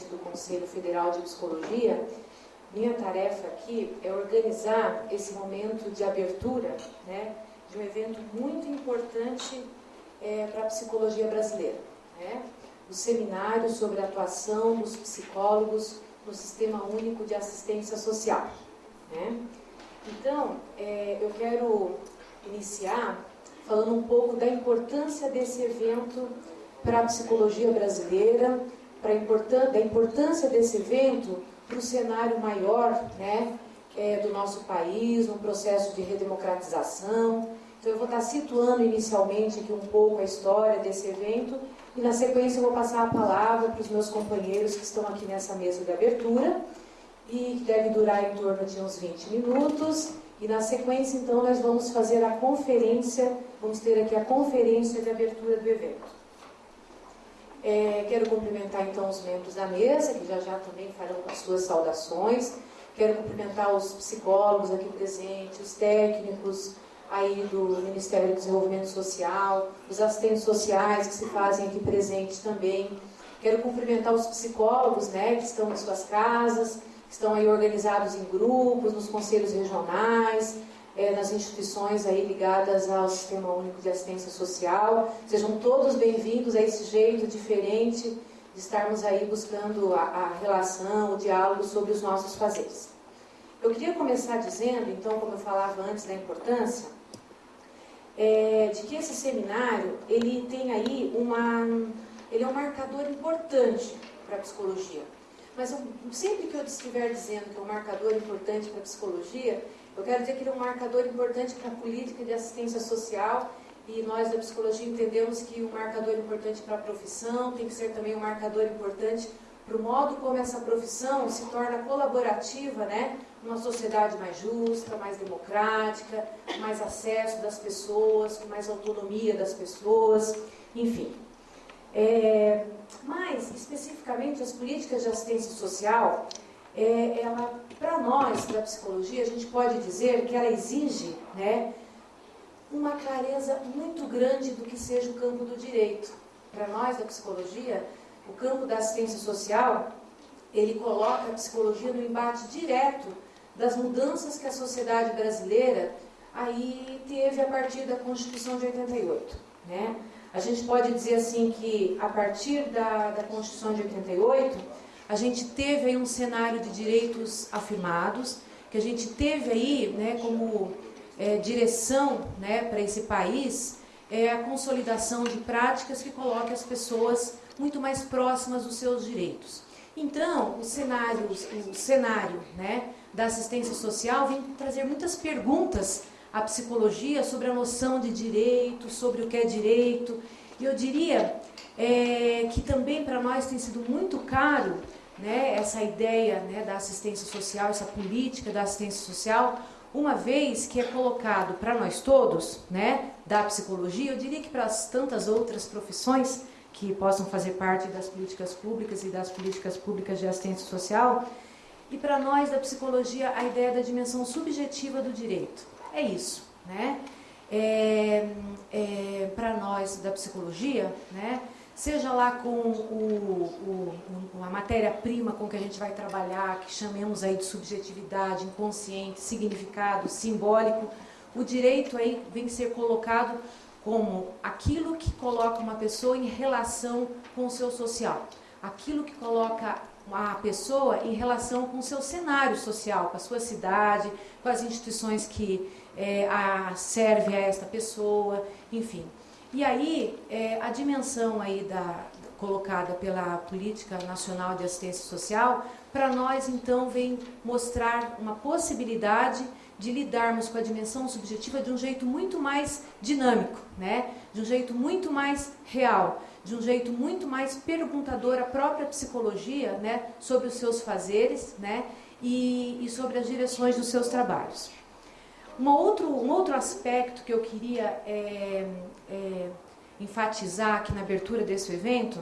presidente do Conselho Federal de Psicologia, minha tarefa aqui é organizar esse momento de abertura né, de um evento muito importante é, para a psicologia brasileira. Né? O seminário sobre a atuação dos psicólogos no Sistema Único de Assistência Social. Né? Então, é, eu quero iniciar falando um pouco da importância desse evento para a psicologia brasileira, para importância, da importância desse evento para o cenário maior né, é, do nosso país, um processo de redemocratização. Então eu vou estar situando inicialmente aqui um pouco a história desse evento e na sequência eu vou passar a palavra para os meus companheiros que estão aqui nessa mesa de abertura e que deve durar em torno de uns 20 minutos. E na sequência, então, nós vamos fazer a conferência, vamos ter aqui a conferência de abertura do evento. É, quero cumprimentar então os membros da mesa, que já já também farão as suas saudações. Quero cumprimentar os psicólogos aqui presentes, os técnicos aí do Ministério do Desenvolvimento Social, os assistentes sociais que se fazem aqui presentes também. Quero cumprimentar os psicólogos, né, que estão em suas casas, que estão aí organizados em grupos, nos conselhos regionais, é, nas instituições aí ligadas ao Sistema Único de Assistência Social. Sejam todos bem-vindos a esse jeito diferente de estarmos aí buscando a, a relação, o diálogo sobre os nossos fazeres. Eu queria começar dizendo, então, como eu falava antes da importância, é, de que esse seminário, ele tem aí uma, ele é um marcador importante para a psicologia. Mas eu, sempre que eu estiver dizendo que é um marcador importante para a psicologia, eu quero dizer que ele é um marcador importante para a política de assistência social e nós da psicologia entendemos que o marcador importante para a profissão tem que ser também um marcador importante para o modo como essa profissão se torna colaborativa, né? Uma sociedade mais justa, mais democrática, mais acesso das pessoas, com mais autonomia das pessoas, enfim. É, mas, especificamente, as políticas de assistência social, é, ela, para nós da psicologia, a gente pode dizer que ela exige né, uma clareza muito grande do que seja o campo do direito. Para nós da psicologia, o campo da assistência social, ele coloca a psicologia no embate direto das mudanças que a sociedade brasileira aí teve a partir da Constituição de 88. Né? A gente pode dizer assim que a partir da, da Constituição de 88, a gente teve aí um cenário de direitos afirmados, que a gente teve aí né, como é, direção né, para esse país é a consolidação de práticas que coloquem as pessoas muito mais próximas dos seus direitos. Então, o cenário, o cenário né, da assistência social vem trazer muitas perguntas à psicologia sobre a noção de direito, sobre o que é direito. E eu diria é, que também para nós tem sido muito caro né, essa ideia né, da assistência social, essa política da assistência social, uma vez que é colocado para nós todos, né, da psicologia, eu diria que para as tantas outras profissões que possam fazer parte das políticas públicas e das políticas públicas de assistência social, e para nós da psicologia a ideia da dimensão subjetiva do direito. É isso, né? É, é, para nós da psicologia, né? Seja lá com o, o, a matéria-prima com que a gente vai trabalhar, que chamemos aí de subjetividade, inconsciente, significado, simbólico, o direito aí vem ser colocado como aquilo que coloca uma pessoa em relação com o seu social, aquilo que coloca a pessoa em relação com o seu cenário social, com a sua cidade, com as instituições que é, a, serve a esta pessoa, enfim. E aí, é, a dimensão aí da, colocada pela Política Nacional de Assistência Social, para nós então vem mostrar uma possibilidade de lidarmos com a dimensão subjetiva de um jeito muito mais dinâmico, né? de um jeito muito mais real, de um jeito muito mais perguntador à própria psicologia né? sobre os seus fazeres né? e, e sobre as direções dos seus trabalhos. Uma outro, um outro aspecto que eu queria é, é, enfatizar aqui na abertura desse evento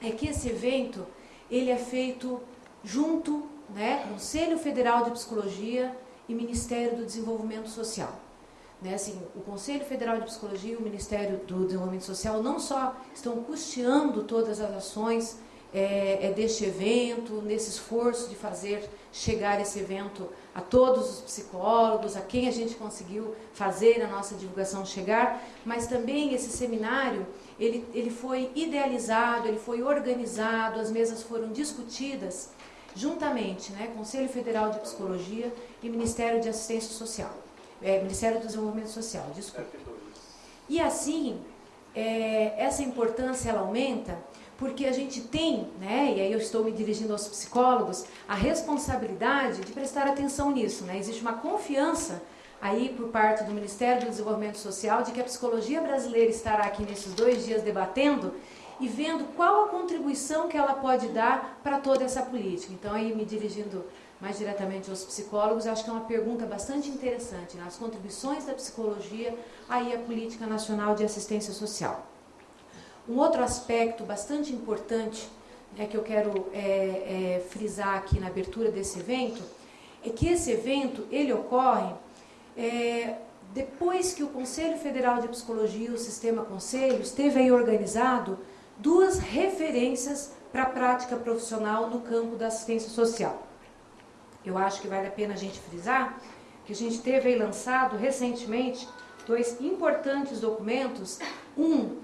é que esse evento ele é feito junto, né, Conselho Federal de Psicologia e Ministério do Desenvolvimento Social. Né, assim, o Conselho Federal de Psicologia e o Ministério do Desenvolvimento Social não só estão custeando todas as ações é, é, deste evento, nesse esforço de fazer chegar esse evento a todos os psicólogos, a quem a gente conseguiu fazer a nossa divulgação chegar, mas também esse seminário, ele, ele foi idealizado, ele foi organizado, as mesas foram discutidas juntamente, né, Conselho Federal de Psicologia e Ministério de Assistência Social, é, Ministério do Desenvolvimento Social, desculpa. E assim, é, essa importância ela aumenta porque a gente tem, né, e aí eu estou me dirigindo aos psicólogos, a responsabilidade de prestar atenção nisso. Né? Existe uma confiança aí por parte do Ministério do Desenvolvimento Social de que a psicologia brasileira estará aqui nesses dois dias debatendo e vendo qual a contribuição que ela pode dar para toda essa política. Então, aí me dirigindo mais diretamente aos psicólogos, acho que é uma pergunta bastante interessante, né? as contribuições da psicologia aí à política nacional de assistência social. Um outro aspecto bastante importante né, que eu quero é, é, frisar aqui na abertura desse evento é que esse evento ele ocorre é, depois que o Conselho Federal de Psicologia, o Sistema Conselhos, teve aí organizado duas referências para a prática profissional no campo da assistência social. Eu acho que vale a pena a gente frisar que a gente teve aí lançado recentemente dois importantes documentos, um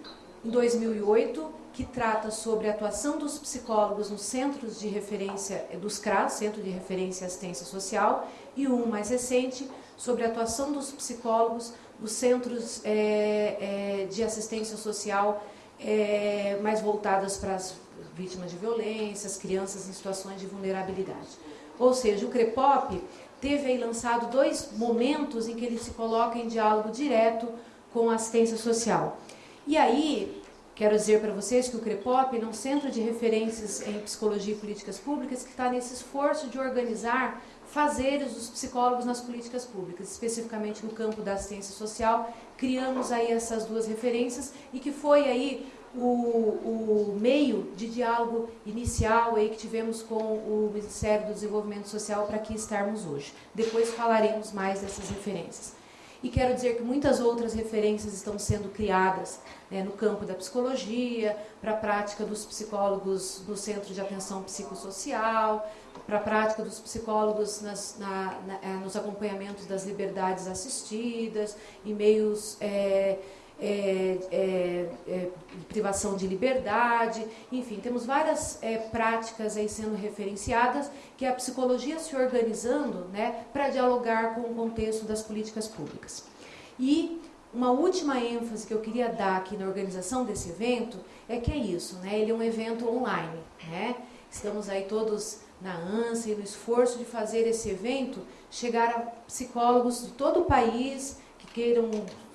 em 2008, que trata sobre a atuação dos psicólogos nos centros de referência eh, dos CRAS, Centro de Referência e Assistência Social, e um mais recente sobre a atuação dos psicólogos nos centros é, é, de assistência social é, mais voltadas para as vítimas de violência, as crianças em situações de vulnerabilidade. Ou seja, o CREPOP teve aí lançado dois momentos em que ele se coloca em diálogo direto com a assistência social. E aí, quero dizer para vocês que o CREPOP é um centro de referências em psicologia e políticas públicas que está nesse esforço de organizar fazeres dos psicólogos nas políticas públicas, especificamente no campo da assistência social. Criamos aí essas duas referências e que foi aí o, o meio de diálogo inicial aí que tivemos com o Ministério do Desenvolvimento Social para aqui estarmos hoje. Depois falaremos mais dessas referências. E quero dizer que muitas outras referências estão sendo criadas né, no campo da psicologia, para a prática dos psicólogos no Centro de Atenção Psicossocial, para a prática dos psicólogos nas, na, na, é, nos acompanhamentos das liberdades assistidas, em meios é, é, é, é, privação de liberdade, enfim, temos várias é, práticas aí sendo referenciadas que a psicologia se organizando né, para dialogar com o contexto das políticas públicas. E uma última ênfase que eu queria dar aqui na organização desse evento é que é isso, né, ele é um evento online, né, estamos aí todos na ânsia e no esforço de fazer esse evento chegar a psicólogos de todo o país que queiram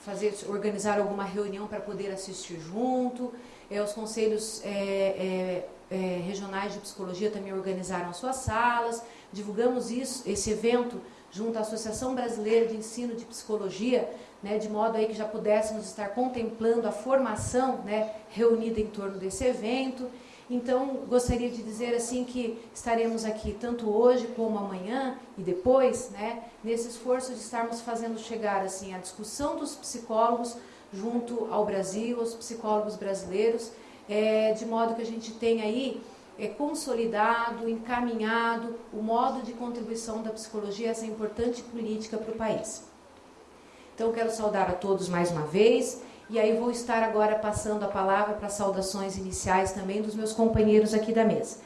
fazer, organizar alguma reunião para poder assistir junto. É, os conselhos é, é, é, regionais de psicologia também organizaram as suas salas. Divulgamos isso, esse evento junto à Associação Brasileira de Ensino de Psicologia, né, de modo aí que já pudéssemos estar contemplando a formação né, reunida em torno desse evento. Então, gostaria de dizer assim que estaremos aqui tanto hoje como amanhã e depois, né, nesse esforço de estarmos fazendo chegar assim a discussão dos psicólogos junto ao Brasil, aos psicólogos brasileiros, é, de modo que a gente tenha aí é, consolidado, encaminhado o modo de contribuição da psicologia a essa importante política para o país. Então, quero saudar a todos mais uma vez e aí vou estar agora passando a palavra para saudações iniciais também dos meus companheiros aqui da mesa.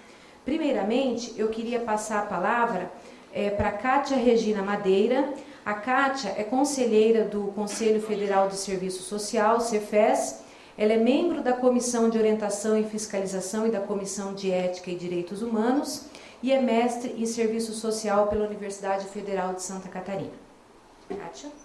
Primeiramente, eu queria passar a palavra é, para Kátia Regina Madeira. A Kátia é conselheira do Conselho Federal de Serviço Social, CEFES. Ela é membro da Comissão de Orientação e Fiscalização e da Comissão de Ética e Direitos Humanos e é mestre em Serviço Social pela Universidade Federal de Santa Catarina. Kátia.